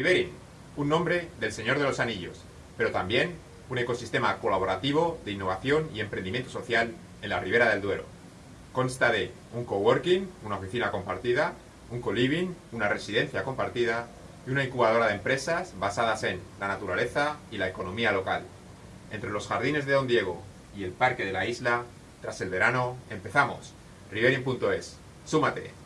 Riverin, un nombre del Señor de los Anillos, pero también un ecosistema colaborativo de innovación y emprendimiento social en la Ribera del Duero. Consta de un coworking, una oficina compartida, un co-living, una residencia compartida y una incubadora de empresas basadas en la naturaleza y la economía local. Entre los jardines de Don Diego y el parque de la isla, tras el verano, empezamos. Riverin.es. ¡Súmate!